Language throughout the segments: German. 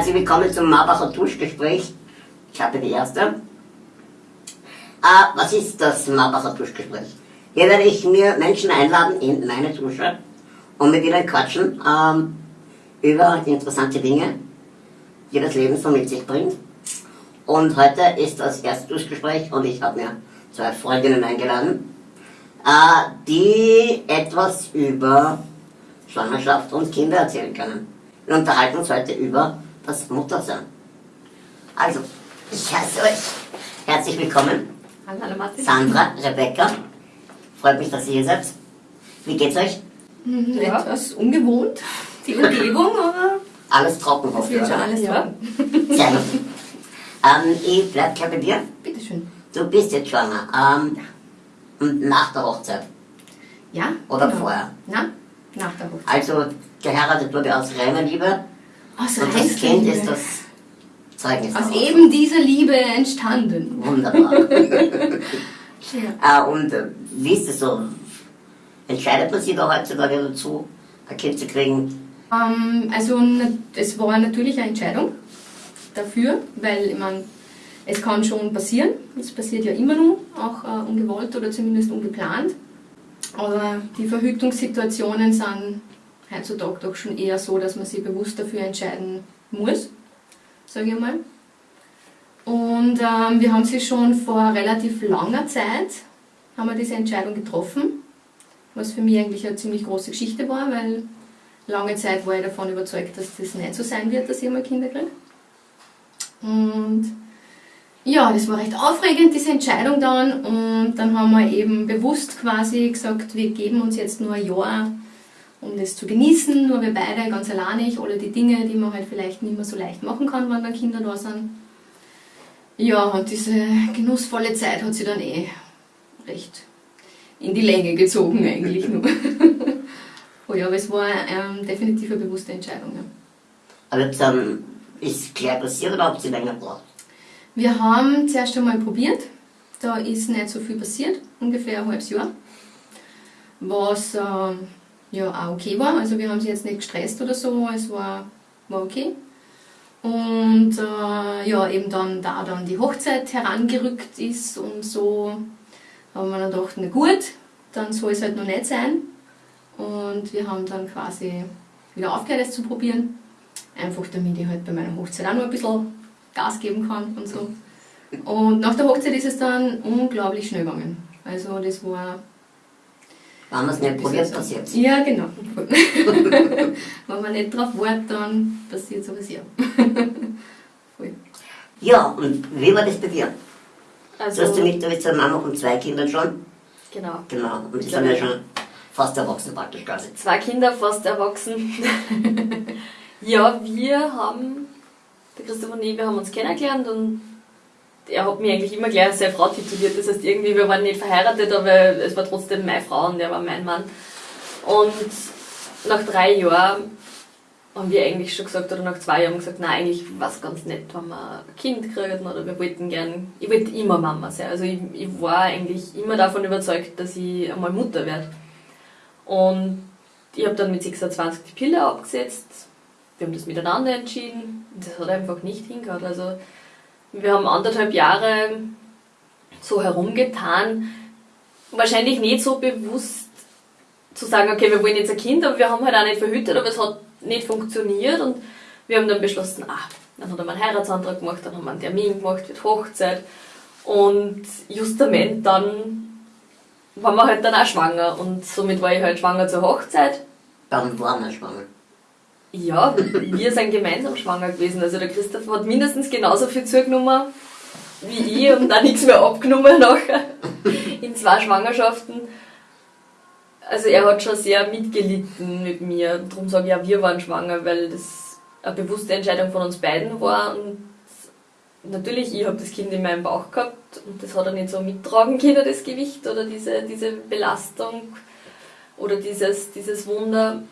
Herzlich willkommen zum Marbacher Duschgespräch. Ich habe die erste. Ah, was ist das Marbacher Duschgespräch? Hier werde ich mir Menschen einladen in meine Dusche und mit ihnen quatschen ähm, über die interessanten Dinge, die das Leben so mit sich bringt. Und heute ist das erste Duschgespräch und ich habe mir zwei Freundinnen eingeladen, äh, die etwas über Schwangerschaft und Kinder erzählen können. Wir unterhalten uns heute über das Muttersein. Also, ich heiße euch herzlich willkommen. Hallo Martin. Sandra, Rebecca. Freut mich, dass ihr hier seid. Wie geht's euch? Mhm, ja. Etwas ungewohnt, die Umgebung, aber Alles trocken, hoffe ich. alles Sehr ja. gut. Ähm, ich bleib gleich bei dir. Bitteschön. Du bist jetzt schwanger. Ähm, und nach der Hochzeit. Ja? Oder genau. vorher? Na, nach der Hochzeit. Also, geheiratet wurde aus reiner Liebe. Aus Und das Kind ist das Zeugnis. Aus daraus. eben dieser Liebe entstanden. Wunderbar. Ja. äh, und äh, wie ist es so? Entscheidet man sich da heutzutage dazu, ein Kind zu kriegen? Ähm, also es war natürlich eine Entscheidung dafür, weil ich mein, es kann schon passieren. Es passiert ja immer noch, auch äh, ungewollt oder zumindest ungeplant. Aber die Verhütungssituationen sind heutzutage doch schon eher so, dass man sich bewusst dafür entscheiden muss, sage ich mal. Und ähm, wir haben sie schon vor relativ langer Zeit, haben wir diese Entscheidung getroffen, was für mich eigentlich eine ziemlich große Geschichte war, weil lange Zeit war ich davon überzeugt, dass das nicht so sein wird, dass ich mal Kinder kriege. Und ja, das war recht aufregend, diese Entscheidung dann. Und dann haben wir eben bewusst quasi gesagt, wir geben uns jetzt nur ein Jahr, um das zu genießen, nur wir beide, ganz alleinig, alle die Dinge, die man halt vielleicht nicht mehr so leicht machen kann, wenn dann Kinder da sind. Ja, und diese genussvolle Zeit hat sie dann eh recht in die Länge gezogen eigentlich nur. oh ja, aber es war ähm, definitiv eine bewusste Entscheidung. Ja. Aber ähm, ist gleich passiert oder habt ihr länger gebraucht? Wir haben zuerst einmal probiert, da ist nicht so viel passiert, ungefähr ein halbes Jahr, was ähm, ja auch okay war, also wir haben sie jetzt nicht gestresst oder so, es war, war okay. Und äh, ja, eben dann, da dann die Hochzeit herangerückt ist und so, haben wir dann gedacht, na gut, dann soll es halt noch nicht sein. Und wir haben dann quasi wieder aufgehört, es zu probieren. Einfach damit ich halt bei meiner Hochzeit auch noch ein bisschen Gas geben kann und so. Und nach der Hochzeit ist es dann unglaublich schnell gegangen. Also das war... Wenn man es nicht probiert, passiert Ja, genau. Wenn man nicht drauf wartet, dann passiert sowas ja. Voll. Ja, und wie war das bei dir? Also, du hast ja mit, du bist ja Mama von zwei Kindern schon. genau. Genau, und die sind ja schon fast erwachsen praktisch quasi. Zwei Kinder, fast erwachsen. ja, wir haben, der Christoph und ich, wir haben uns kennengelernt und er hat mich eigentlich immer gleich als seine Frau tituliert. Das heißt, irgendwie, wir waren nicht verheiratet, aber es war trotzdem meine Frau und er war mein Mann. Und nach drei Jahren haben wir eigentlich schon gesagt, oder nach zwei Jahren gesagt, nein, eigentlich war es ganz nett, wenn wir ein Kind kriegen oder wir wollten gern, ich wollte immer Mama sein. Also ich, ich war eigentlich immer davon überzeugt, dass ich einmal Mutter werde. Und ich habe dann mit 26 die Pille abgesetzt. Wir haben das miteinander entschieden. Das hat einfach nicht hingehört. Also wir haben anderthalb Jahre so herumgetan. Wahrscheinlich nicht so bewusst zu sagen, okay, wir wollen jetzt ein Kind, aber wir haben halt auch nicht verhütet, aber es hat nicht funktioniert und wir haben dann beschlossen, ah, dann hat er einen Heiratsantrag gemacht, dann haben wir einen Termin gemacht für Hochzeit und justament dann waren wir halt dann auch schwanger und somit war ich halt schwanger zur Hochzeit. Dann waren wir schwanger. Ja, wir sind gemeinsam schwanger gewesen. Also der Christoph hat mindestens genauso viel zugenommen wie ich und auch nichts mehr abgenommen nachher in zwei Schwangerschaften. Also er hat schon sehr mitgelitten mit mir. Darum sage ich ja, wir waren schwanger, weil das eine bewusste Entscheidung von uns beiden war. Und natürlich, ich habe das Kind in meinem Bauch gehabt und das hat er nicht so mittragen können, das Gewicht oder diese, diese Belastung oder dieses, dieses Wunder.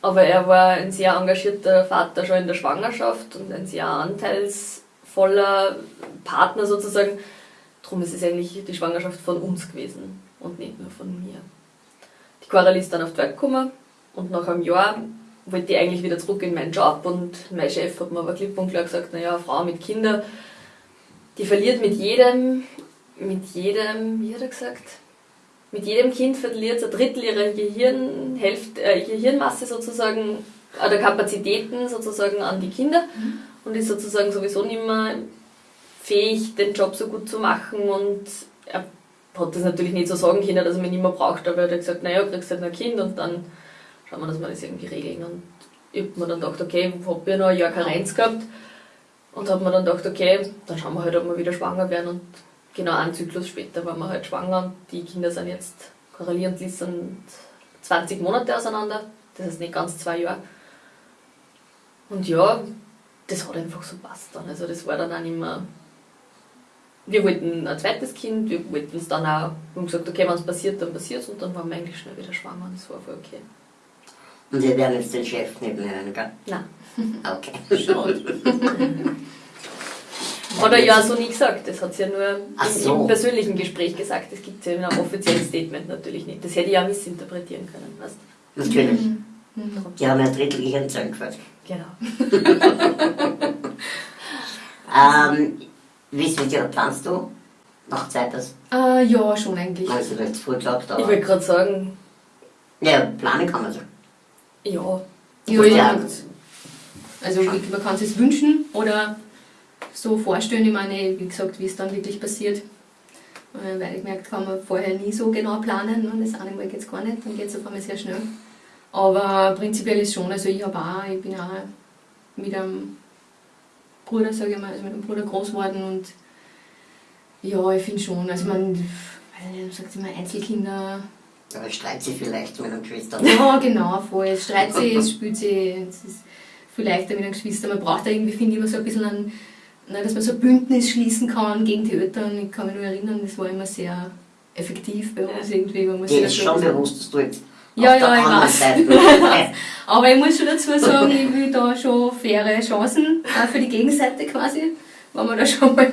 Aber er war ein sehr engagierter Vater schon in der Schwangerschaft und ein sehr anteilsvoller Partner sozusagen. Darum ist es eigentlich die Schwangerschaft von uns gewesen und nicht nur von mir. Die Coralie ist dann auf die Welt gekommen und nach einem Jahr wollte ich eigentlich wieder zurück in meinen Job und mein Chef hat mir aber klipp und klar gesagt, naja, Frau mit Kindern, die verliert mit jedem, mit jedem, wie hat er gesagt, mit jedem Kind verliert ein Drittel ihrer Gehirnhälfte, äh, Gehirnmasse sozusagen, oder Kapazitäten sozusagen an die Kinder und ist sozusagen sowieso nicht mehr fähig, den Job so gut zu machen und er hat das natürlich nicht so sagen können, dass er mich nicht mehr braucht, aber er hat gesagt, naja, du kriegst halt noch ein Kind und dann schauen wir, dass wir das irgendwie regeln. Und ich habe mir dann gedacht, okay, ich habe ja noch ein Jahr Karenz gehabt und habe mir dann gedacht, okay, dann schauen wir halt, ob wir wieder schwanger werden und genau einen Zyklus später waren wir halt schwanger und die Kinder sind jetzt, Coralie und Liz sind 20 Monate auseinander, das heißt nicht ganz zwei Jahre. Und ja, das hat einfach so passt dann. Also das war dann auch nicht mehr. Wir wollten ein zweites Kind, wir wollten es dann auch, wir haben gesagt, okay, wenn es passiert, dann passiert es und dann waren wir eigentlich schnell wieder schwanger und das war voll okay. Und Sie werden jetzt den Chef nicht nennen, gell? Nein. Okay. Schon. Hat er ja so nie gesagt, das hat sie ja nur so. im persönlichen Gespräch gesagt, das gibt es ja in einem offiziellen Statement natürlich nicht. Das hätte ich auch missinterpretieren können, weißt Natürlich. Mhm. Die haben ja ein Drittel Gehirnzellen gefällt. Genau. Ähm, wie dir, planst du? Noch Zeit, das, Äh, ja, schon eigentlich. also du hast früh gesagt, Ich aber. wollte gerade sagen, Ja, planen kann man so. ja, Ja, Ja. ja. Also ich- man kann es sich wünschen oder so vorstellen. Ich meine, wie gesagt, wie es dann wirklich passiert. Äh, Weil ich gemerkt kann man vorher nie so genau planen. Und das eine Mal geht es gar nicht, dann geht es auf einmal sehr schnell. Aber prinzipiell ist schon, also ich habe auch, ich bin auch mit einem Bruder, sage ich mal, also mit einem Bruder groß geworden und ja, ich finde schon, also man, weil sagt immer Einzelkinder, Aber streit sie vielleicht mit einer Geschwister. ja, genau, voll. Es streit sie, es spielt sie, es ist viel leichter mit einer Geschwister. Man braucht da irgendwie, finde ich, immer so ein bisschen ein, na, dass man so ein Bündnis schließen kann gegen die Eltern. Ich kann mich nur erinnern, das war immer sehr effektiv bei uns irgendwie. Man muss sich ist schon bewusst, dass du jetzt Ja, ja, ich weiß. Aber ich muss schon dazu sagen, ich will da schon faire Chancen für die Gegenseite quasi, wenn wir da schon mal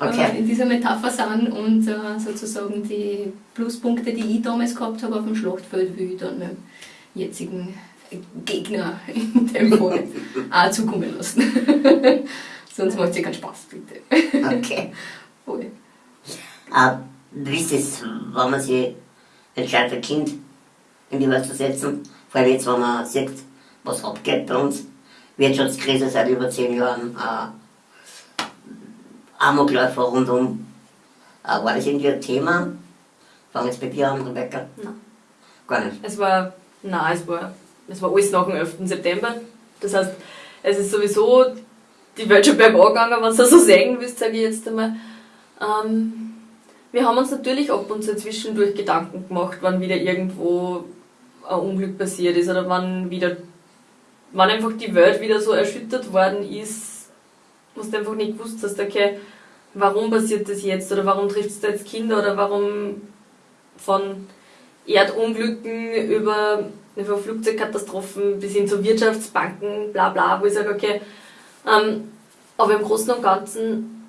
Okay. äh, in dieser Metapher sind und äh, sozusagen die Pluspunkte, die ich damals gehabt habe auf dem Schlachtfeld, will ich dann meinem jetzigen Gegner in dem Fall auch zukommen lassen. Sonst macht es ja keinen Spaß, bitte. Okay. Voll. Äh, wie ist es, wenn man sich entscheidet, ein Kind in die Welt zu setzen? Vor allem jetzt, wenn man sieht, was abgeht bei uns. Wirtschaftskrise seit über zehn Jahren, äh, Amokläufer rundum. Äh, war das irgendwie ein Thema? Fangen wir jetzt bei dir an, Rebecca? Nein. Gar nicht. Es war, nein, es war, es war alles nach dem 11. September. Das heißt, es ist sowieso die Welt schon bergab gegangen, wenn du so sagen willst, sage ich jetzt einmal. Ähm, wir haben uns natürlich ab und zu zwischendurch Gedanken gemacht, wann wieder irgendwo ein Unglück passiert ist oder wann wieder, wann einfach die Welt wieder so erschüttert worden ist, wo du einfach nicht gewusst hast, okay, warum passiert das jetzt oder warum trifft es da jetzt Kinder oder warum von Erdunglücken über, über Flugzeugkatastrophen bis hin zu Wirtschaftsbanken, bla bla, wo ich sage, okay, ähm, aber im Großen und Ganzen,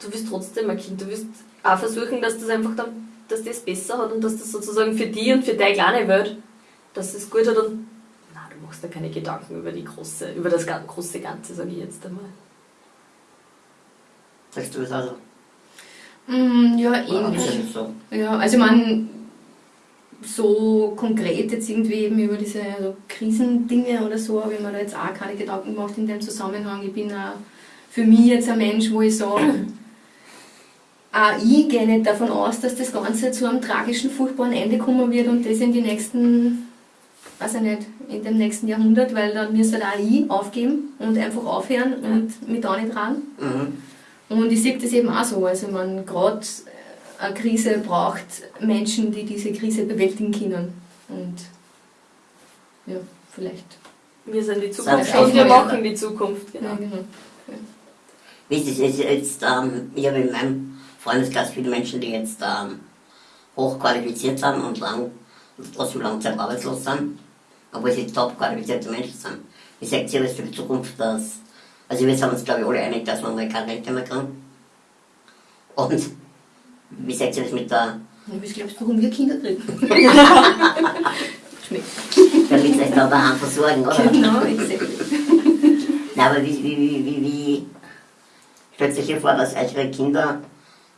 du wirst trotzdem ein Kind, du wirst auch versuchen, dass das einfach dann, dass das besser hat und dass das sozusagen für die und für deine kleine Welt, dass es gut hat und na, du machst da keine Gedanken über die große, über das große Ganze, sage ich jetzt einmal. Sagst du es also? Mm, ja, ähnlich. Ja, also man so konkret jetzt irgendwie eben über diese also Krisendinge oder so habe ich mir da jetzt auch keine Gedanken gemacht in dem Zusammenhang. Ich bin auch für mich jetzt ein Mensch, wo ich sage, auch ich gehe nicht davon aus, dass das Ganze zu einem tragischen, furchtbaren Ende kommen wird und das in die nächsten, weiß ich nicht, in dem nächsten Jahrhundert, weil dann müsste halt auch ich aufgeben und einfach aufhören und mit da nicht ran. Mhm. Und ich sehe das eben auch so. Also man gerade eine Krise braucht Menschen, die diese Krise bewältigen können. Und ja, vielleicht. Wir sind die Zukunft und wir machen die Zukunft, genau. Ja, genau. Wie ist es ist jetzt, ähm, ich habe in meinem Freundeskreis viele Menschen, die jetzt ähm, hochqualifiziert sind und lang, trotzdem lange Zeit arbeitslos sind, obwohl sie top qualifizierte Menschen sind. Wie sagt ihr das für die Zukunft, dass, also wir sind uns glaube ich alle einig, dass wir mal keine Rente mehr kriegen. Und wie sagt ihr das mit der, Und was glaubst du, warum wir Kinder kriegen? schmeckt. Damit sie euch dann daheim versorgen, oder? Genau, exactly. Na, aber wie, wie, wie, wie, wie stellt sich hier vor, dass eure Kinder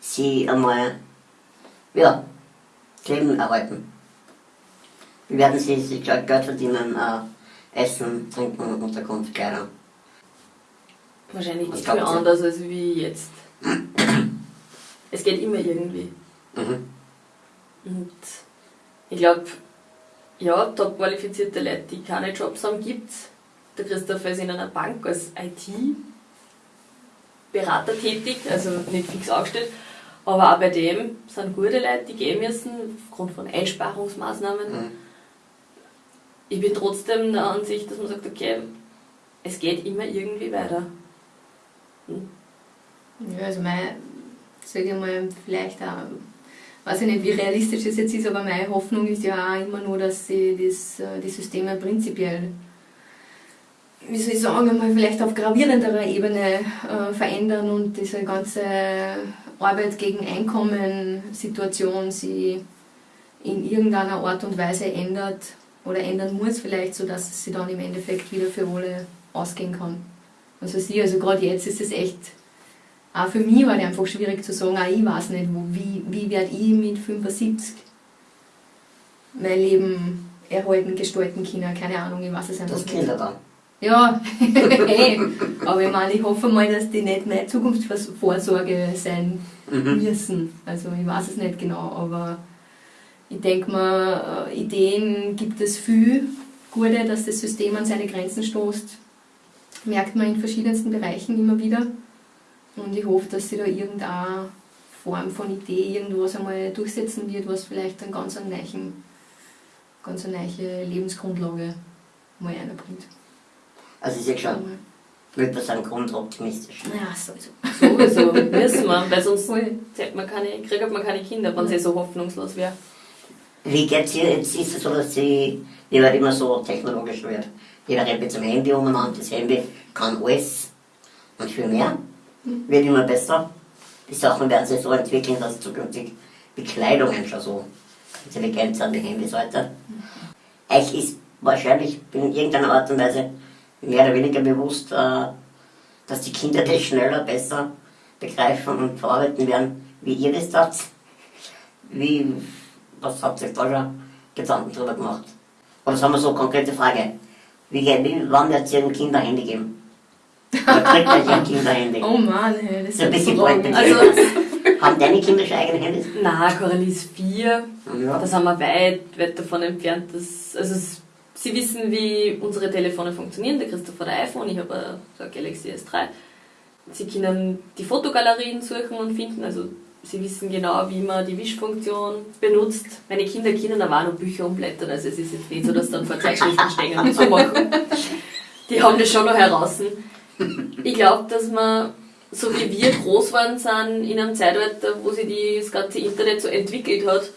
sie einmal, ja, das Leben erhalten? Wie werden sie sich Geld verdienen, äh, Essen, Trinken, Unterkunft, Kleidung? Wahrscheinlich nicht viel anders als wie jetzt. es geht immer irgendwie. Mhm. Und ich glaube, ja, top qualifizierte Leute, die keine Jobs haben, gibt's. Der Christopher ist in einer Bank als IT-Berater tätig, also nicht fix angestellt. Aber auch bei dem sind gute Leute, die gehen müssen, aufgrund von Einsparungsmaßnahmen. Mhm. Ich bin trotzdem der Ansicht, dass man sagt, okay, es geht immer irgendwie weiter. Ja, also mein, sage ich mal, vielleicht auch, weiß ich nicht, wie realistisch das jetzt ist, aber meine Hoffnung ist ja auch immer nur, dass sie das, äh, die Systeme prinzipiell, wie soll ich sagen, einmal vielleicht auf gravierenderer Ebene äh, verändern und diese ganze Arbeit gegen Einkommen-Situation sie in irgendeiner Art und Weise ändert oder ändern muss vielleicht, sodass sie dann im Endeffekt wieder für alle ausgehen kann. Also sie, also gerade jetzt ist es echt auch für mich halt einfach schwierig zu sagen, auch ich weiß nicht, wo, wie, wie werde ich mit 75 mein Leben erhalten, gestalten können, keine Ahnung, ich weiß es einfach Das nicht. Kinder dann. Ja, hey. aber ich meine, ich hoffe mal, dass die nicht meine Zukunftsvorsorge sein Mhm. müssen. Also ich weiß es nicht genau, aber ich denke mal, äh, Ideen gibt es viel gute, dass das System an seine Grenzen stoßt. Merkt man in verschiedensten Bereichen immer wieder. Und ich hoffe, dass sich da irgendeine Form von Idee irgendwas einmal durchsetzen wird, was vielleicht einen ganz einen neuen, ganz eine neue Lebensgrundlage mal einbringt. Also ich sehe schon, würde sagen, grundoptimistisch. Ja, sowieso. Sowieso müssen wir, weil sonst man keine, kriegt man keine Kinder, wenn sie so hoffnungslos wäre. Wie geht's hier? Jetzt ist es so, dass sie, die wird immer so technologisch wird. Jeder rennt mit dem Handy umeinander, das Handy kann alles und viel mehr. Wird immer besser. Die Sachen werden sich so entwickeln, dass zukünftig Bekleidungen schon so intelligent sind wie Handys heute. Euch ist wahrscheinlich in irgendeiner Art und Weise mehr oder weniger bewusst, äh, dass die Kinder das schneller, besser begreifen und verarbeiten werden, wie ihr das tat. Wie, was habt ihr da schon Gedanken drüber gemacht? Oder sagen wir so, konkrete Frage. Wie, wie wann wird es ein Kinderhandy geben? Oder kriegt euch ein Kinderhandy? Oh Mann, hey, das So ein ist bisschen bald Also, Haben deine Kinder schon eigene Handys? na, Coralie ist vier, Ja. da sind wir weit, weit davon entfernt. Dass, also sie wissen, wie unsere Telefone funktionieren. Der Christoph hat ein iPhone, ich habe so ein Galaxy S3. Sie können die Fotogalerien suchen und finden, also sie wissen genau, wie man die Wischfunktion benutzt. Meine Kinder können aber auch noch Bücher umblättern, also es ist jetzt nicht so, dass dann vor Zeitschriften stehen und so machen. Die haben das schon noch heraus. Ich glaube, dass man, so wie wir groß waren, sind in einem Zeitalter, wo sich das ganze Internet so entwickelt hat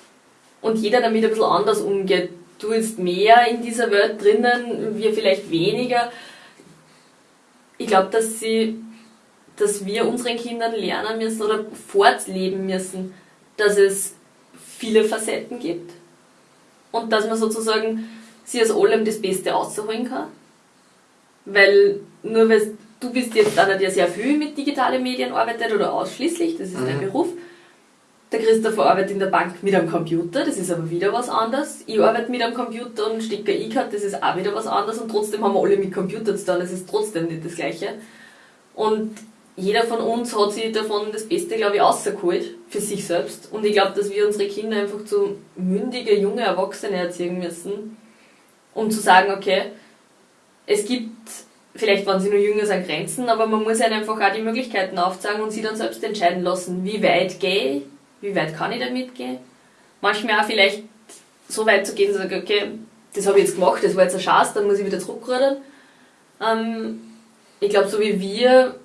und jeder damit ein bisschen anders umgeht. Du jetzt mehr in dieser Welt drinnen, wir vielleicht weniger. Ich glaube, dass sie, dass wir unseren Kindern lernen müssen oder fortleben müssen, dass es viele Facetten gibt und dass man sozusagen sie aus allem das Beste rausholen kann. Weil nur weil du bist jetzt einer, der sehr viel mit digitalen Medien arbeitet oder ausschließlich, das ist dein Mhm. Beruf. Der Christopher arbeitet in der Bank mit einem Computer, das ist aber wieder was anderes. Ich arbeite mit einem Computer und stecke E-Card, das ist auch wieder was anderes und trotzdem haben wir alle mit Computer zu tun, das ist trotzdem nicht das Gleiche. Und jeder von uns hat sich davon das Beste, glaube ich, rausgeholt für sich selbst. Und ich glaube, dass wir unsere Kinder einfach zu mündige, junge Erwachsene erziehen müssen, um zu sagen, okay, es gibt, vielleicht wenn sie nur jünger sind, Grenzen, aber man muss ihnen einfach auch die Möglichkeiten aufzeigen und sie dann selbst entscheiden lassen, wie weit gehe ich, wie weit kann ich damit gehen. Manchmal auch vielleicht so weit zu gehen, zu sagen, okay, das habe ich jetzt gemacht, das war jetzt ein Schatz, dann muss ich wieder zurückrudern. Ähm, ich glaube, so wie wir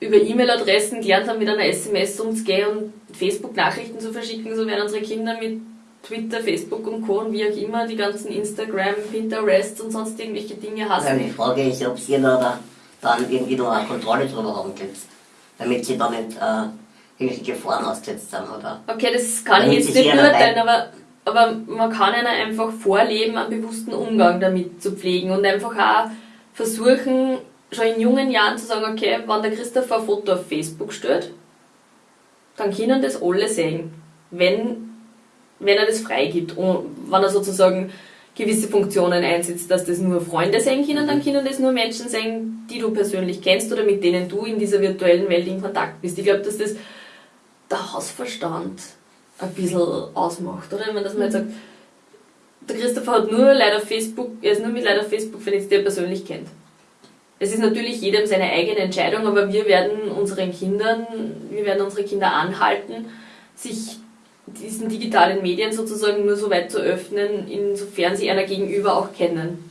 über E-Mail-Adressen gelernt haben, mit einer SMS umzugehen und Facebook-Nachrichten zu verschicken, so werden unsere Kinder mit Twitter, Facebook und Co. und wie auch immer die ganzen Instagram, Pinterest und sonst irgendwelche Dinge Also hassen. die Frage ist, ob Sie da, da dann irgendwie noch eine Kontrolle drüber haben könnt, damit Sie da nicht äh, irgendwelche Gefahren ausgesetzt sind, oder? Okay, das kann Damit ich jetzt nicht beurteilen, aber aber man kann ihnen einfach vorleben, einen bewussten Umgang damit zu pflegen und einfach auch versuchen, schon in jungen Jahren zu sagen, okay, wenn der Christopher ein Foto auf Facebook stellt, dann können das alle sehen, wenn, wenn er das freigibt. Und wenn er sozusagen gewisse Funktionen einsetzt, dass das nur Freunde sehen können, dann können das nur Menschen sehen, die du persönlich kennst oder mit denen du in dieser virtuellen Welt in Kontakt bist. Ich glaube, dass das der Hausverstand ein bisschen ausmacht, oder? Wenn dass man jetzt sagt, der Christopher hat nur auf Facebook, er ist nur mit auf Facebook vernetzt, die er persönlich kennt. Es ist natürlich jedem seine eigene Entscheidung, aber wir werden unseren Kindern, wir werden unsere Kinder anhalten, sich diesen digitalen Medien sozusagen nur so weit zu öffnen, insofern sie einer gegenüber auch kennen.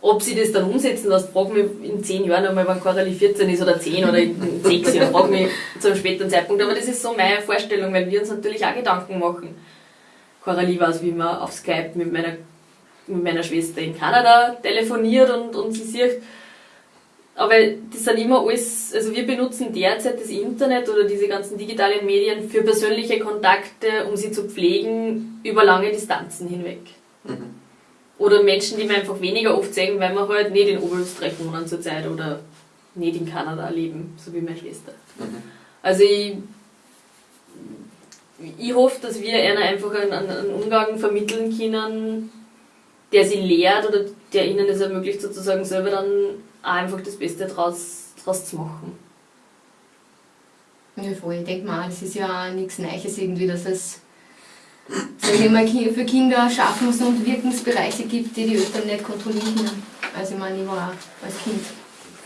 Ob sie das dann umsetzen lässt, frag mich in zehn Jahren einmal, wenn Coralie 14 ist oder 10 oder in sechs Jahren, frag mich zu einem späteren Zeitpunkt. Aber das ist so meine Vorstellung, weil wir uns natürlich auch Gedanken machen. Coralie weiß, wie man auf Skype mit meiner, mit meiner Schwester in Kanada telefoniert und, und sie sieht, aber das sind immer alles, also wir benutzen derzeit das Internet oder diese ganzen digitalen Medien für persönliche Kontakte, um sie zu pflegen über lange Distanzen hinweg. Mhm. Oder Menschen, die wir einfach weniger oft sehen, weil wir halt nicht in Oberösterreich wohnen zurzeit oder nicht in Kanada leben, so wie meine Schwester. Mhm. Also ich, ich hoffe, dass wir ihnen einfach einen, einen Umgang vermitteln können, der sie lehrt oder der ihnen es ermöglicht, sozusagen selber dann einfach das Beste draus, draus zu machen. Ja, voll. Ich denke mal, das ist ja nichts Neues irgendwie, dass es sage ich mal, für Kinder Schaffens- und Wirkensbereiche gibt, die die Eltern nicht kontrollieren können. Also ich meine, ich war als Kind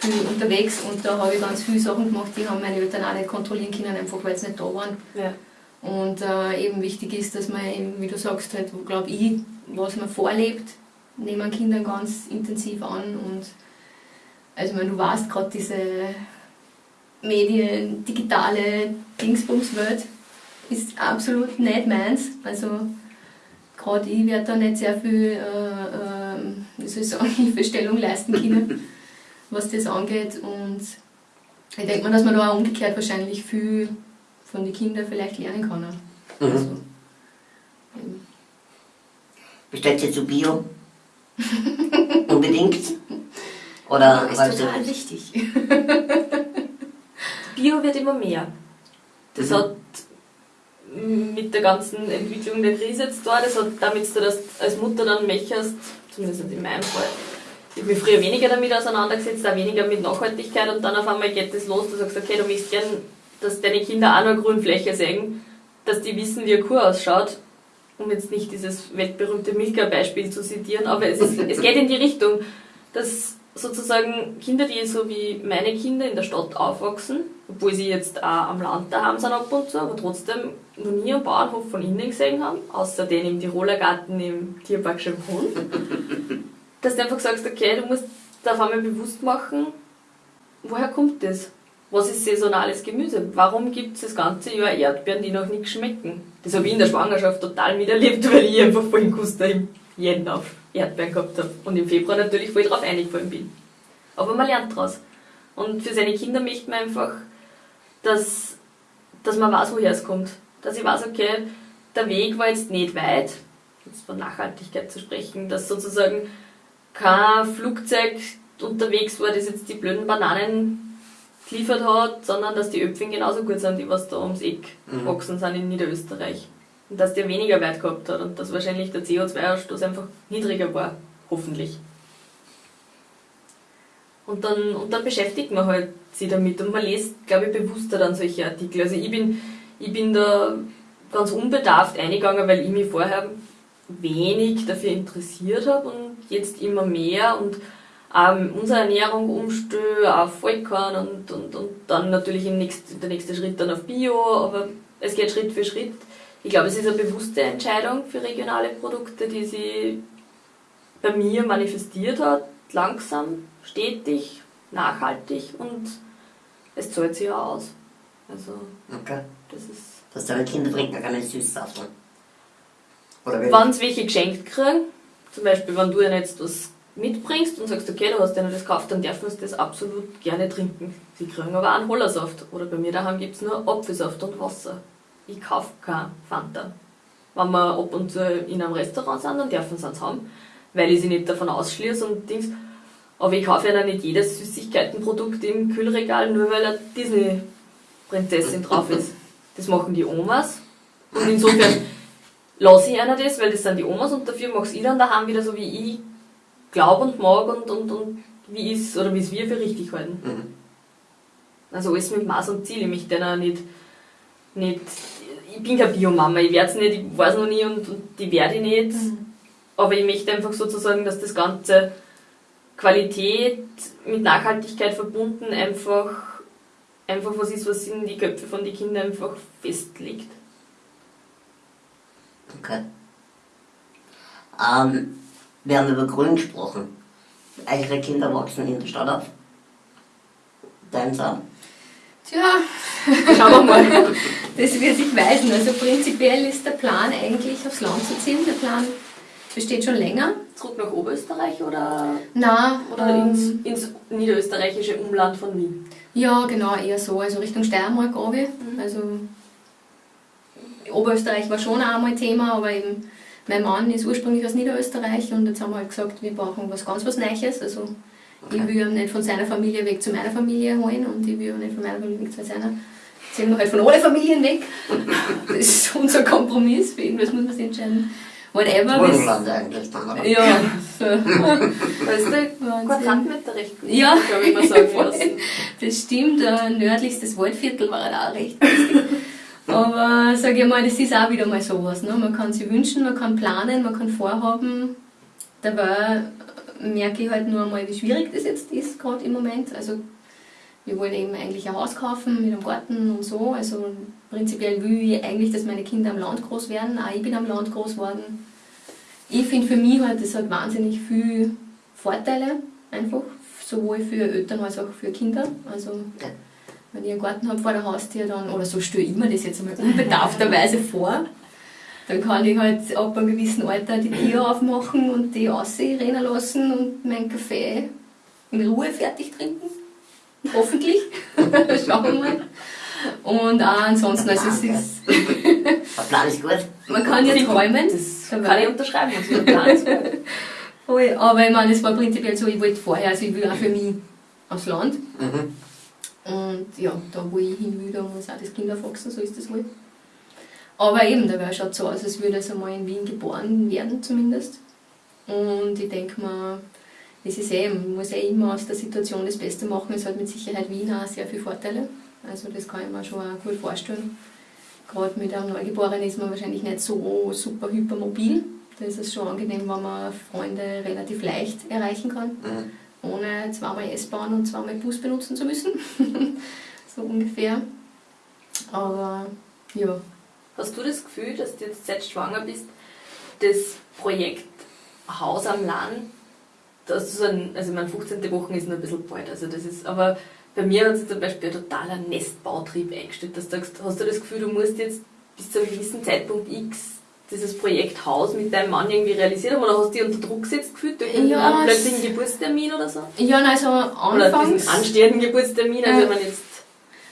viel unterwegs und da habe ich ganz viele Sachen gemacht, die haben meine Eltern auch nicht kontrollieren können, einfach weil sie nicht da waren. Ja. Und äh, eben wichtig ist, dass man eben, wie du sagst, halt, glaube ich, was man vorlebt, nehmen Kindern ganz intensiv an und also ich meine, du weißt gerade diese Medien, digitale Dingsbumswelt ist absolut nicht meins. Also gerade ich werde da nicht sehr viel, äh, äh, wie soll ich sagen, Hilfestellung leisten können, was das angeht. Und ich denke mal, dass man da auch umgekehrt wahrscheinlich viel von den Kindern vielleicht lernen kann. Mhm. Also, Bestellt ihr zu Bio? Unbedingt? Oder ja, ist total wichtig. Bio wird immer mehr. Das mhm. hat mit der ganzen Entwicklung der Krise jetzt da, das hat damit zu dass als Mutter dann möchtest, zumindest in meinem Fall, ich habe mich früher weniger damit auseinandergesetzt, auch weniger mit Nachhaltigkeit und dann auf einmal geht das los, du sagst, okay, du möchtest gern, dass deine Kinder auch noch Grünfläche sehen, dass die wissen, wie eine Kuh ausschaut, um jetzt nicht dieses weltberühmte Milka-Beispiel zu zitieren, aber es, ist, es geht in die Richtung, dass sozusagen Kinder, die so wie meine Kinder in der Stadt aufwachsen, obwohl sie jetzt auch am Land daheim sind ab und zu, aber trotzdem noch nie einen Bauernhof von innen gesehen haben, außer den im Tiroler Garten im Tierpark Schönbrunn, dass du einfach sagst, okay, du musst da auf einmal bewusst machen, woher kommt das? Was ist saisonales Gemüse? Warum gibt es das ganze Jahr Erdbeeren, die noch nichts schmecken? Das habe ich in der Schwangerschaft total miterlebt, weil ich einfach voll Guster im Jänner auf Erdbeeren gehabt habe. Und im Februar natürlich voll drauf eingefallen bin. Aber man lernt daraus. Und für seine Kinder möchte man einfach, dass, dass man weiß, woher es kommt. Dass ich weiß, okay, der Weg war jetzt nicht weit, jetzt von Nachhaltigkeit zu sprechen, dass sozusagen kein Flugzeug unterwegs war, das jetzt die blöden Bananen geliefert hat, sondern dass die Öpfchen genauso gut sind, die was da ums Eck mhm. gewachsen sind in Niederösterreich. Dass der weniger Wert gehabt hat und dass wahrscheinlich der CO2-Ausstoß einfach niedriger war, hoffentlich. Und dann, und dann beschäftigt man halt sich damit und man liest, glaube ich, bewusster dann solche Artikel. Also ich bin, ich bin da ganz unbedarft eingegangen, weil ich mich vorher wenig dafür interessiert habe und jetzt immer mehr und ähm, unsere Ernährung umstelle auf Vollkorn und, und, und dann natürlich im nächsten, der nächste Schritt dann auf Bio, aber es geht Schritt für Schritt. Ich glaube, es ist eine bewusste Entscheidung für regionale Produkte, die sie bei mir manifestiert hat, langsam, stetig, nachhaltig und es zahlt sich auch aus. Also, okay. das ist. Dass deine Kinder trinken keine Süßsaft. Oder wenn sie welche geschenkt kriegen, zum Beispiel, wenn du ihnen jetzt was mitbringst und sagst, okay, du hast ihnen das gekauft, dann dürfen sie das absolut gerne trinken. Sie kriegen aber auch einen Hollersaft. Oder bei mir daheim gibt es nur Apfelsaft und Wasser. Ich kaufe kein Fanta. wenn wir ab und zu in einem Restaurant sind, dann dürfen sie es haben, weil ich sie nicht davon ausschließe und Dings. Aber ich kaufe ja dann nicht jedes Süßigkeitenprodukt im Kühlregal, nur weil eine Disney-Prinzessin drauf ist. Das machen die Omas. Und insofern lasse ich einer das, weil das sind die Omas und dafür mache ich dann daheim wieder so, wie ich glaube und mag und, und, und wie es oder wie es wir für richtig halten. Mhm. Also alles mit Maß und Ziel. Ich möchte dann auch nicht, nicht ich bin keine Biomama, ich werde es nicht, ich weiß noch nie und, und die werde ich nicht. Aber ich möchte einfach sozusagen, dass das Ganze Qualität mit Nachhaltigkeit verbunden einfach, einfach was ist, was in die Köpfe von den Kindern einfach festlegt. Okay. Ähm, wir haben über Grün gesprochen. Eure Kinder wachsen in der Stadt auf. Deins auch. Tja, Schauen wir mal. das wird sich weisen. Also prinzipiell ist der Plan eigentlich aufs Land zu ziehen. Der Plan besteht schon länger. Zurück nach Oberösterreich oder, Na, oder ähm, ins, ins niederösterreichische Umland von Wien? Ja, genau, eher so. Also Richtung Steiermark runter. Also Oberösterreich war schon einmal Thema, aber eben mein Mann ist ursprünglich aus Niederösterreich und jetzt haben wir halt gesagt, wir brauchen was ganz was Neues. Also ich will ihn nicht von seiner Familie weg zu meiner Familie holen und ich will ihn nicht von meiner Familie weg zu seiner. Ziehen wir halt von allen Familien weg. Das ist unser Kompromiss. Für irgendwas muss man sich entscheiden. Whatever. Burgenland eigentlich dann, oder? Ja, so. Wahnsinn. Quadratmeter recht gut, Ja. glaube ich mal sagen lassen. Das stimmt, nördlichstes Waldviertel war halt auch recht günstig. Aber sage ich mal, das ist auch wieder mal sowas. Ne? Man kann sich wünschen, man kann planen, man kann vorhaben. Dabei merke ich halt nur einmal, wie schwierig das jetzt ist, gerade im Moment. Also wir wollen eben eigentlich ein Haus kaufen mit einem Garten und so. Also prinzipiell will ich eigentlich, dass meine Kinder am Land groß werden. Auch ich bin am Land groß geworden. Ich finde für mich halt, das hat wahnsinnig viele Vorteile, einfach. Sowohl für Eltern als auch für Kinder. Also wenn ich einen Garten habe vor der Haustür, dann, oder so stelle ich mir das jetzt einmal unbedarfterweise vor, dann kann ich halt ab einem gewissen Alter die Tür aufmachen und die rennen lassen und meinen Kaffee in Ruhe fertig trinken. Hoffentlich. Schauen wir mal. Und auch ansonsten, also es ist, Der Plan ist gut. man kann ja träumen. Das kann ich unterschreiben. Also der Plan ist gut. Aber ich meine, es war prinzipiell so, ich wollte vorher, also ich will auch für mich aufs Land. Mhm. Und ja, da wo ich hin will, da muss auch das Kind aufwachsen, so ist das halt. Aber eben, da wäre schaut so aus, als würde es einmal in Wien geboren werden zumindest. Und ich denke mir, es ist eh, man muss eh immer aus der Situation das Beste machen. Es hat mit Sicherheit Wien auch sehr viele Vorteile. Also das kann ich mir schon auch gut vorstellen. Gerade mit einem Neugeborenen ist man wahrscheinlich nicht so super hypermobil. Da ist es schon angenehm, wenn man Freunde relativ leicht erreichen kann Mhm. ohne zweimal S-Bahn und zweimal Bus benutzen zu müssen. so ungefähr. Aber ja, Hast du das Gefühl, dass du jetzt seit schwanger bist, das Projekt Haus am Land, dass du so ein, also meine 15. Woche ist noch ein bisschen bald, also das ist, aber bei mir hat sich zum Beispiel ein totaler Nestbautrieb eingestellt, dass du sagst, hast du das Gefühl, du musst jetzt bis zu einem gewissen Zeitpunkt X dieses Projekt Haus mit deinem Mann irgendwie realisiert haben oder hast du dich unter Druck gesetzt gefühlt durch einen Ja, einen plötzlichen Geburtstermin oder so? ja nein, also Oder anfangs. diesen anstehenden Geburtstermin, also Ja. wenn man jetzt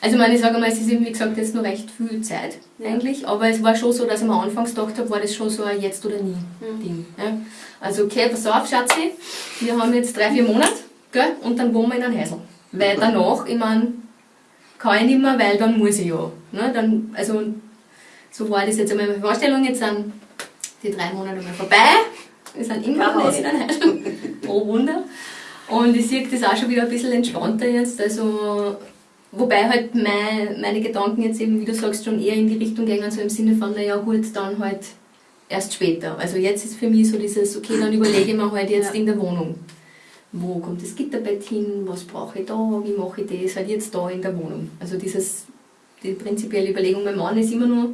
Also ich meine, ich sage mal, es ist eben, wie gesagt, jetzt noch recht viel Zeit Ja. eigentlich. Aber es war schon so, dass ich mir anfangs gedacht habe, war das schon so ein Jetzt oder Nie Mhm. Ja. Also okay, pass auf, Schatzi, wir haben jetzt drei, vier Monate, gell? und dann wohnen wir in einem Häusl. Weil danach, ich meine, kann ich nicht mehr, weil dann muss ich ja. Ne? Dann, also so war das jetzt einmal meine Vorstellung, jetzt sind die drei Monate mal vorbei. Wir sind immer noch in einem Häusl. Oh Wunder. Und ich sehe das auch schon wieder ein bisschen entspannter jetzt. Also, wobei halt mein, meine Gedanken jetzt eben, wie du sagst, schon eher in die Richtung gehen, so im Sinne von, naja gut, dann halt erst später. Also jetzt ist für mich so dieses, okay, dann überlege ich mir halt jetzt Ja. in der Wohnung. Wo kommt das Gitterbett hin? Was brauche ich da? Wie mache ich das? Halt jetzt da in der Wohnung. Also dieses, die prinzipielle Überlegung, mein Mann ist immer nur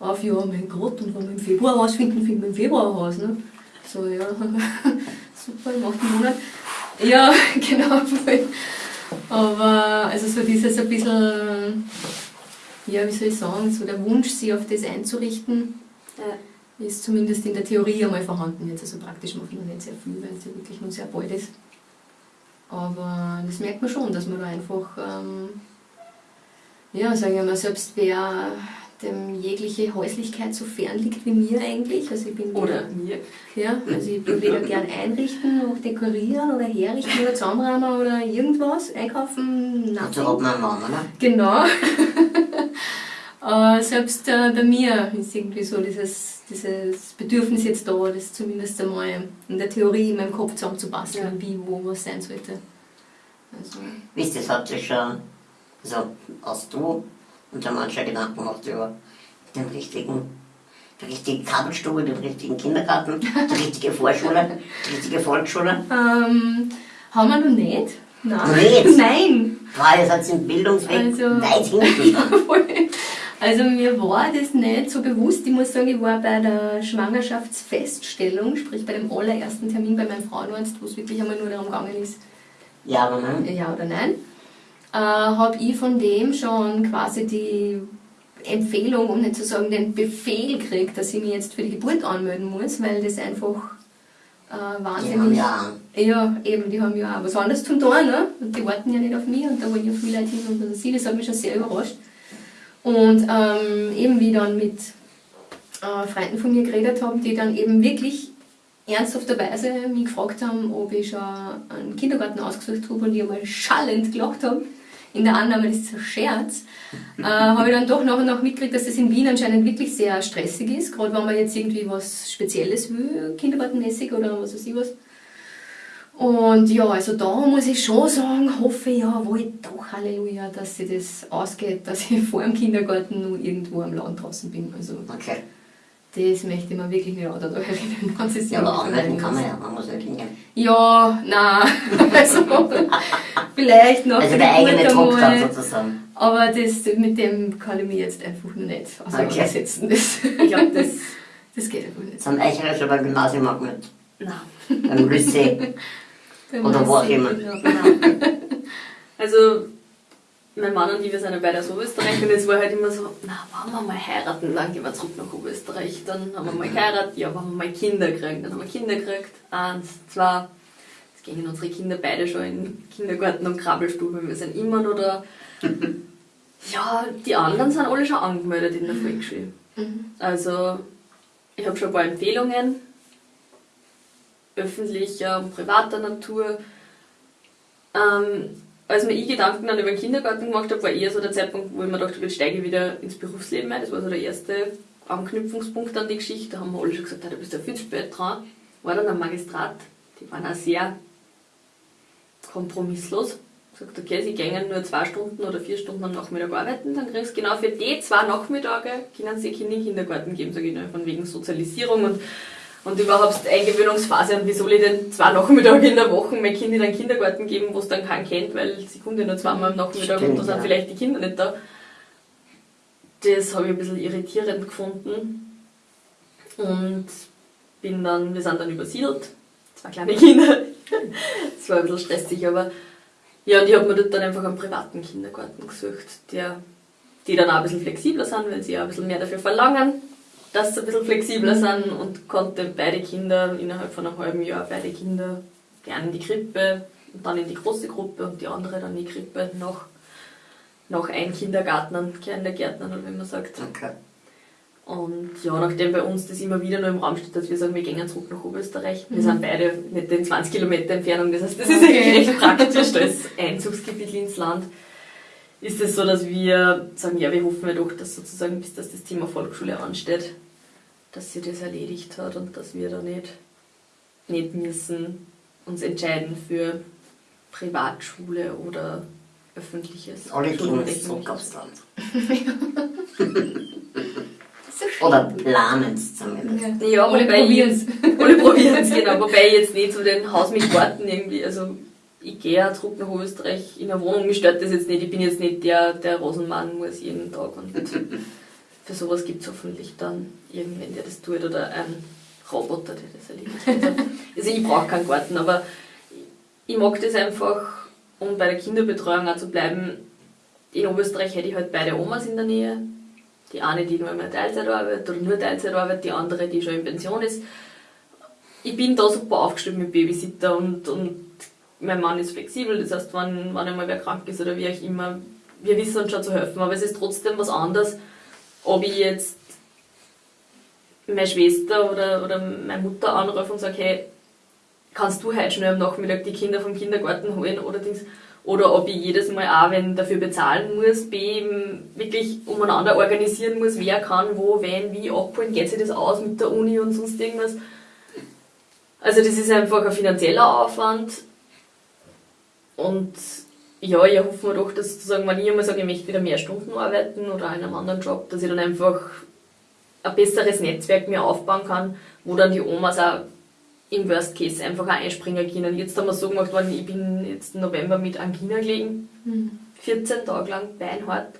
auf, ja, mein Gott, und wenn wir im Februar rausfinden, finden wir im Februar raus. Ne? So, ja, super, im achten Monat. Ja, genau. voll. Aber also so dieses ein bisschen, ja, wie soll ich sagen, so der Wunsch, sich auf das einzurichten, Ja. ist zumindest in der Theorie einmal vorhanden. Jetzt also praktisch macht man nicht sehr viel, weil es ja wirklich nur sehr bald ist. Aber das merkt man schon, dass man da einfach, ähm, ja, sagen wir mal, selbst wer dem jegliche Häuslichkeit so fern liegt wie mir eigentlich. Also ich bin Oder weder, mir. ja, also ich bin weder gern einrichten noch dekorieren oder herrichten oder zusammenräumen oder irgendwas, einkaufen, Dazu nein. hat man einen Mann, oder? Genau. äh, selbst äh, bei mir ist irgendwie so dieses, dieses Bedürfnis jetzt da, das zumindest einmal in der Theorie in meinem Kopf zusammenzubasteln, Ja. wie, wo was sein sollte. Also, Wisst ihr, das hat sich schon, also hast du und der Mann schon Gedanken gemacht über den richtigen, die richtige Kabelstube, den richtigen Kindergarten, die richtige Vorschule, die richtige Volksschule. ähm, haben wir noch nicht? Nein. Nicht? Nein. Boah, ihr seid im Bildungsweg Also- weit hinten. Also mir war das nicht so bewusst. Ich muss sagen, ich war bei der Schwangerschaftsfeststellung, sprich bei dem allerersten Termin bei meinem Frauenarzt, wo es wirklich einmal nur darum gegangen ist, Ja, aber nein. ja oder nein, äh, habe ich von dem schon quasi die Empfehlung, um nicht zu sagen den Befehl gekriegt, dass ich mich jetzt für die Geburt anmelden muss, weil das einfach äh, Die haben wahnsinnig... ja Ja, eben, die haben ja auch was anderes zum tun, ne? Und die warten ja nicht auf mich und da wollen ja viele Leute hin und sie, das hat mich schon sehr überrascht. Und ähm, eben wie ich dann mit äh, Freunden von mir geredet haben, die dann eben wirklich ernsthafterweise mich gefragt haben, ob ich schon einen Kindergarten ausgesucht habe und die einmal schallend gelacht haben. In der Annahme, das ist ein Scherz, äh, habe ich dann doch nach und nach mitgekriegt, dass das in Wien anscheinend wirklich sehr stressig ist, gerade wenn man jetzt irgendwie was Spezielles will, kindergartenmäßig oder was weiß ich was. Und ja, also da muss ich schon sagen, hoffe ich ja wohl doch, Halleluja, dass sich das ausgeht, dass ich vor dem Kindergarten nur irgendwo am Land draußen bin. Also Okay. Das möchte ich mir wirklich nicht auch da erinnern. wenn es Ja, aber anmelden kann man ja, man muss nicht hingehen. Ja, nein. Also, vielleicht noch Also der eigene Druck dann sozusagen. Aber das, mit dem kann ich mich jetzt einfach nur nicht auseinandersetzen. Das, Ich glaube, das. das geht einfach nicht. Das haben Eicherer schon beim Gymnasium auch mit. Nein. Beim Lycée. Oder wo auch immer. Also, mein Mann und ich, wir sind ja beide aus Oberösterreich und jetzt war halt immer so, na, wenn wir mal heiraten, dann gehen wir zurück nach Oberösterreich. Dann haben wir mal geheiratet, ja, wenn wir mal Kinder kriegen, dann haben wir Kinder gekriegt. Eins, zwei. Jetzt gehen unsere Kinder beide schon in den Kindergarten und Krabbelstube, wir sind immer noch da. Ja, die anderen sind alle schon angemeldet in der Volksschule. Mhm. Also, ich habe schon ein paar Empfehlungen, öffentlicher und privater Natur. Ähm, als mir ich Gedanken dann über den Kindergarten gemacht habe, war eher so der Zeitpunkt, wo ich mir dachte, jetzt steige ich wieder ins Berufsleben ein. Das war so der erste Anknüpfungspunkt an die Geschichte. Da haben wir alle schon gesagt, ja, du bist ja viel zu spät dran. War dann am Magistrat, die waren auch sehr kompromisslos. Sagt, okay, sie gehen nur zwei Stunden oder vier Stunden am Nachmittag arbeiten, dann kriegst du genau für die zwei Nachmittage, können sie Kinder in den Kindergarten geben, sage ich nur, von wegen Sozialisierung und, und überhaupt Eingewöhnungsphase und wie soll ich denn zwei Nachmittage in der Woche mein Kind in einen Kindergarten geben, wo es dann keinen kennt, weil sie kommt ja nur zweimal am Nachmittag Stimmt, und da sind ja. vielleicht die Kinder nicht da. Das habe ich ein bisschen irritierend gefunden und bin dann, wir sind dann übersiedelt, zwei kleine Kinder. Das war ein bisschen stressig, aber ja, und ich habe mir dort dann einfach einen privaten Kindergarten gesucht, der, die dann auch ein bisschen flexibler sind, weil sie auch ein bisschen mehr dafür verlangen, dass sie ein bisschen flexibler sind und konnte beide Kinder innerhalb von einem halben Jahr, beide Kinder gerne in die Krippe und dann in die große Gruppe und die andere dann in die Krippe nach, nach ein Kindergärtnern, Kindergärtnern, oder wie man sagt. Okay. Und ja, nachdem bei uns das immer wieder nur im Raum steht, dass wir sagen, wir gehen zurück nach Oberösterreich. Wir sind beide nicht in 20 Kilometer Entfernung, das heißt, das ist Okay. eigentlich recht praktisch als Einzugsgebiet ins Land. Ist es so, dass wir sagen, ja, wir hoffen ja doch, dass sozusagen, bis das, das Thema Volksschule ansteht, dass sie das erledigt hat und dass wir da nicht, nicht müssen uns entscheiden für Privatschule oder öffentliches. Alle Kinder so. Oder planen es zumindest. Ja, Alle wobei probieren's. Ich, alle probieren es, genau. Wobei ich jetzt nicht so den Haus mit Garten irgendwie, also ich gehe ja zurück nach Österreich in eine Wohnung, mich stört das jetzt nicht, ich bin jetzt nicht der, der Rosenmann muss jeden Tag und für sowas gibt es hoffentlich dann irgendwen, der das tut oder einen Roboter, der das erledigt. Also, also ich brauche keinen Garten, aber ich mag das einfach, um bei der Kinderbetreuung auch zu bleiben. In Oberösterreich hätte ich halt beide Omas in der Nähe. Die eine, die nur mehr Teilzeit arbeitet oder nur Teilzeit arbeitet, die andere, die schon in Pension ist. Ich bin da super aufgestellt mit Babysitter und, und mein Mann ist flexibel, das heißt, wenn, wenn einmal wer krank ist oder wie auch immer, wir wissen uns schon zu helfen, aber es ist trotzdem was anderes, ob ich jetzt meine Schwester oder, oder meine Mutter anrufe und sage, hey, kannst du heute schnell am Nachmittag die Kinder vom Kindergarten holen oder Dings. Oder ob ich jedes Mal auch, wenn dafür bezahlen muss, B, wirklich umeinander organisieren muss, wer kann, wo, wenn, wie abholen, geht sich das aus mit der Uni und sonst irgendwas. Also das ist einfach ein finanzieller Aufwand. Und ja, ich hoffe mir doch, dass sozusagen, wenn ich einmal sage, ich möchte wieder mehr Stunden arbeiten oder in einem anderen Job, dass ich dann einfach ein besseres Netzwerk mir aufbauen kann, wo dann die Omas auch im Worst Case einfach auch einspringen können. Jetzt haben wir so gemacht worden, ich bin jetzt im November mit Angina gelegen, 14 Tage lang beinhart.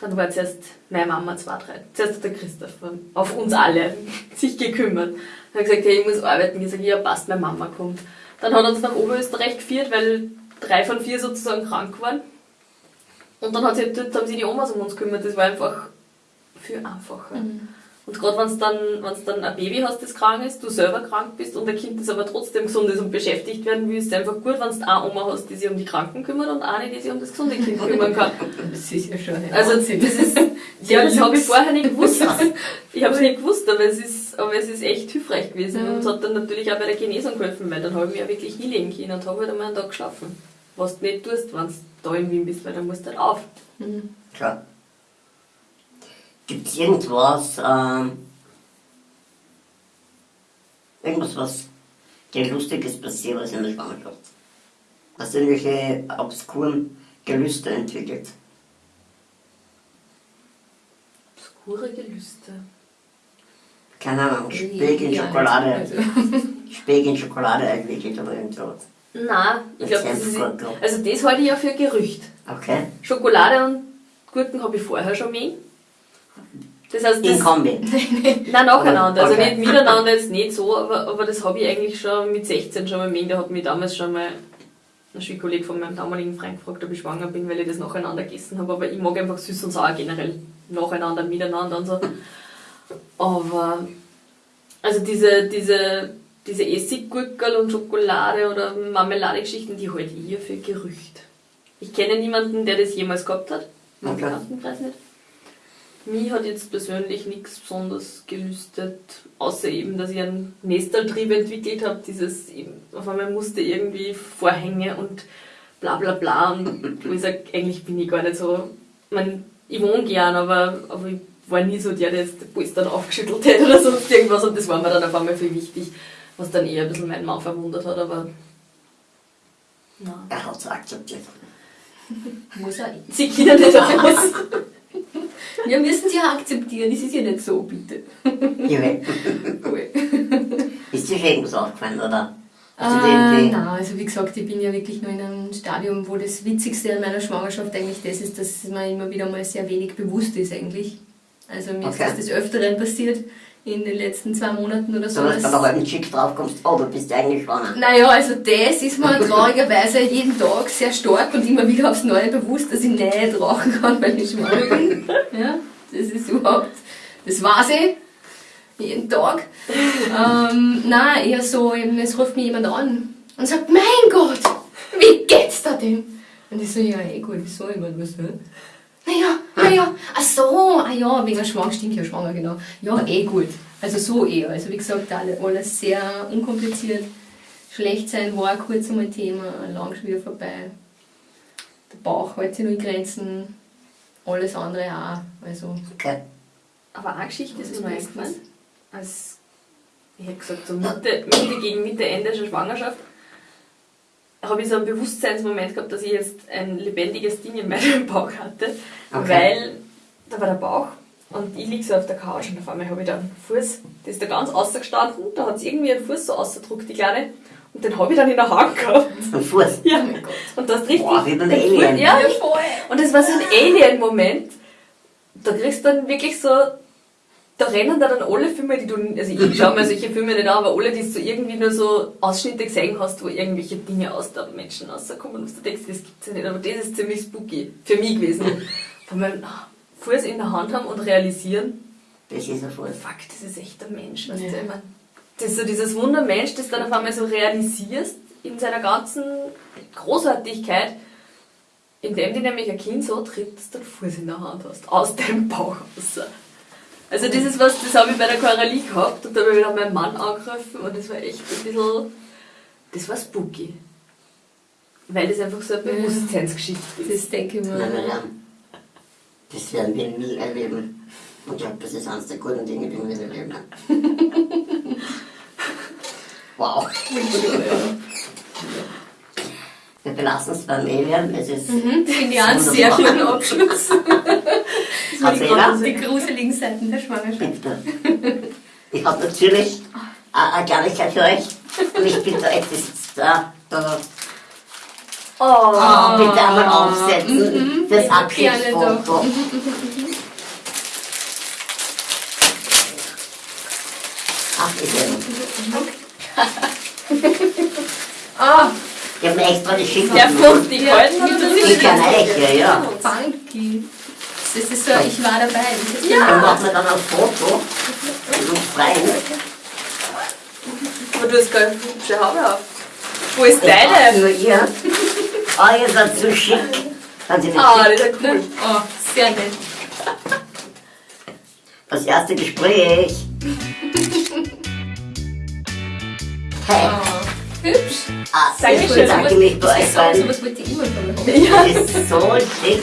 Dann war zuerst meine Mama zwei, drei. Zuerst hat der Christoph auf uns alle sich gekümmert. Er hat gesagt, hey, ich muss arbeiten. Ich gesagt, ja, passt, meine Mama kommt. Dann hat er uns nach Oberösterreich geführt, weil drei von vier sozusagen krank waren. Und dann hat sich, dort haben sich die Omas um uns gekümmert. Das war einfach viel einfacher. Und gerade wenn du dann, wenn's dann ein Baby hast, das krank ist, du selber krank bist und ein Kind, das aber trotzdem gesund ist und beschäftigt werden will, ist es einfach gut, wenn du eine Oma hast, die sich um die Kranken kümmert und eine, die sich um das gesunde Kind kümmern kann. Das ist ja schon Also das ist, ja, das habe ich vorher nicht gewusst. Ich habe es nicht gewusst, aber es ist, aber es ist echt hilfreich gewesen Ja. und es hat dann natürlich auch bei der Genesung geholfen, weil dann habe ich mich ja wirklich hinlegen können und habe halt einmal einen Tag geschlafen. Was du nicht tust, wenn du da in Wien bist, weil dann musst du halt auf. Klar. Gibt es irgendwas, ähm, irgendwas, was dir Lustiges passiert ist in der Schwangerschaft? Hast du irgendwelche obskuren Gelüste entwickelt? Obskure Gelüste. Keine Ahnung, Speck in Schokolade, also. Speck in Schokolade entwickelt oder irgendwas. Nein, ich glaube, das ist. Also das halte ich ja für Gerücht. Okay? Schokolade und Gurken habe ich vorher schon mehr. Das heißt, In das, Kombi. Nein, nacheinander. Also Okay. nicht miteinander jetzt nicht so, aber, aber das habe ich eigentlich schon mit 16 schon mal mengt. Da hat mich damals schon mal ein Schulkollege von meinem damaligen Freund gefragt, ob ich schwanger bin, weil ich das nacheinander gegessen habe. Aber ich mag einfach süß und sauer generell nacheinander, miteinander und so. Aber also diese, diese, diese Essiggurkel und Schokolade oder Marmeladegeschichten, die halte ich ja für Gerücht. Ich kenne niemanden, der das jemals gehabt hat. Im Okay. Bekanntenkreis nicht. Mich hat jetzt persönlich nichts besonders gelüstet, außer eben, dass ich einen Nestaltrieb entwickelt habe, dieses auf einmal musste irgendwie Vorhänge und bla bla bla und wo ich sage, eigentlich bin ich gar nicht so, ich, mein, ich wohne gern, aber, aber ich war nie so der, der jetzt die Polstern aufgeschüttelt hätte oder sonst irgendwas und das war mir dann auf einmal viel wichtig, was dann eher ein bisschen meinen Mann verwundert hat, aber nein. Er hat es akzeptiert. Muss er. Sie kennen nicht aus. Wir müssen es ja akzeptieren, das ist ja nicht so, bitte. Irre. Cool. Ist dir schon irgendwas aufgefallen, oder? Du Äh, nein, also wie gesagt, ich bin ja wirklich nur in einem Stadium, wo das Witzigste an meiner Schwangerschaft eigentlich das ist, dass mir immer wieder mal sehr wenig bewusst ist eigentlich. Also mir Okay. ist das des Öfteren passiert in den letzten zwei Monaten oder so. Du bei der halben Chick draufkommst, oh, du bist ja eigentlich schwanger. naja, also das ist mir traurigerweise jeden Tag sehr stark und immer wieder aufs Neue bewusst, dass ich nicht rauchen kann, weil ich schwanger bin. Ja, das ist überhaupt, das weiß ich, jeden Tag. ähm, nein, eher so, eben, es ruft mich jemand an und sagt, mein Gott, wie geht's da denn? Und ich so, ja, eh gut, wieso, ich mein, was denn? Naja, naja, ach so, ah ja, wegen schwanger, stimmt ja schwanger, genau. Ja, eh gut. Also so eher. Also wie gesagt, alle- alles sehr unkompliziert. Schlecht sein war kurz einmal Thema, lang schon wieder vorbei. Der Bauch hält sich nur in Grenzen, alles andere auch. Also, Okay. Aber eine Geschichte ist Das mir eingefallen, als ich hätte gesagt, so Mitte, Mitte gegen Mitte, Ende der Schwangerschaft, habe ich so einen Bewusstseinsmoment gehabt, dass ich jetzt ein lebendiges Ding in meinem Bauch hatte, Okay. weil da war der Bauch und ich liege so auf der Couch und auf einmal habe ich da einen Fuß, der ist da ganz außergestanden, da hat es irgendwie einen Fuß so ausgedruckt, die Kleine, und den habe ich dann in der Hand gehabt. Ein Fuß. Ja, und das richtig. Boah, wie beim den Fuß- Alien. Ja, und es war so ein Alien-Moment. Da kriegst du dann wirklich so, da rennen da dann alle Filme, die du, also ich schaue mir solche Filme nicht an, aber alle, die du irgendwie nur so Ausschnitte gesehen hast, wo irgendwelche Dinge aus der Menschen rauskommen, und du denkst, das gibt's ja nicht, aber das ist ziemlich spooky für mich gewesen. Von meinem Fuß in der Hand haben und realisieren, Das ist ein Fuß. fuck, das ist echt ein Mensch, weißt Ja. du, ich mein, das ist so dieses Wundermensch, das dann auf einmal so realisierst in seiner ganzen Großartigkeit. indem du nämlich ein Kind so trittst, den Fuß in der Hand hast. Aus dem Bauch raus. Also das ist was, das habe ich bei der Coralie gehabt und da habe ich wieder meinen Mann angegriffen und das war echt ein bisschen, das war spooky. Weil das einfach so eine Bewusstseinsgeschichte ist. Das denke ich Nein, mir. nein, nein. Das werden wir nie erleben. Und ich glaube, das ist eines der guten Dinge, die wir erleben. wow. Wir belassen es beim Alien. Es ist Mhm, Finde ich auch einen sehr schönen Abschluss. Das die, die gruseligen Seiten der Schwangerschaft. bitte. Ich habe natürlich eine Kleinigkeit für euch. Und ich bitte euch, das da, da, Oh, oh, bitte einmal aufsetzen. Das Gerne Abschiedsfoto. Ach, ich Ah, Ich habe mir extra die Schicht der Frucht, die Ja, Golden das das Die kann Eiche, ja. funky. Das ist so, ich war dabei. Das ist Dann machen wir dann ein Foto und uns freien. Aber du hast gar keine hübsche Haare auf. Wo ist Ich deine? Nur ihr. Oh, ihr seid so schick. Sind Sie nicht Ah, schick? das ist ja cool. Oh, sehr nett. Das erste Gespräch. Hey, Oh, hübsch. ah, Dankeschön. ich bedanke mich bei euch So, beiden. sowas wollte ich immer von mir. Ja. Das ist so schick.